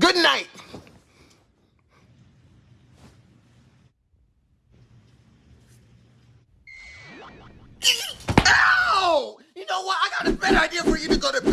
Good night. Ow! You know what? I got a better idea for you to go to bed.